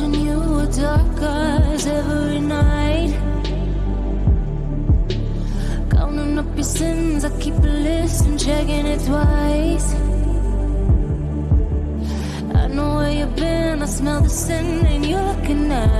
watching you with dark eyes every night. Counting up your sins, I keep a list and checking it twice. I know where you've been, I smell the sin and you're looking at.